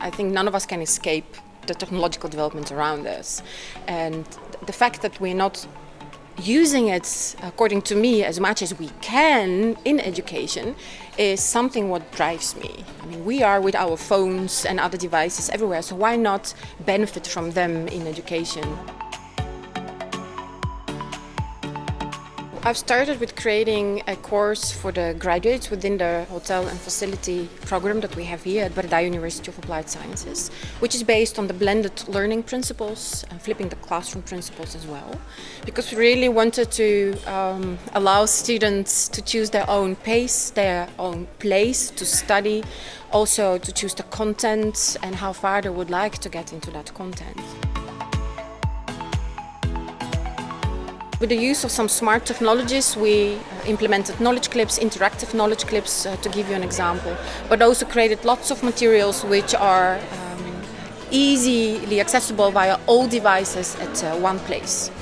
I think none of us can escape the technological developments around us. And the fact that we're not using it, according to me, as much as we can in education is something what drives me. I mean, we are with our phones and other devices everywhere, so why not benefit from them in education? I've started with creating a course for the graduates within the hotel and facility program that we have here at Breda University of Applied Sciences, which is based on the blended learning principles and flipping the classroom principles as well. Because we really wanted to um, allow students to choose their own pace, their own place to study, also to choose the content and how far they would like to get into that content. With the use of some smart technologies, we uh, implemented knowledge clips, interactive knowledge clips, uh, to give you an example, but also created lots of materials which are um, easily accessible via all devices at uh, one place.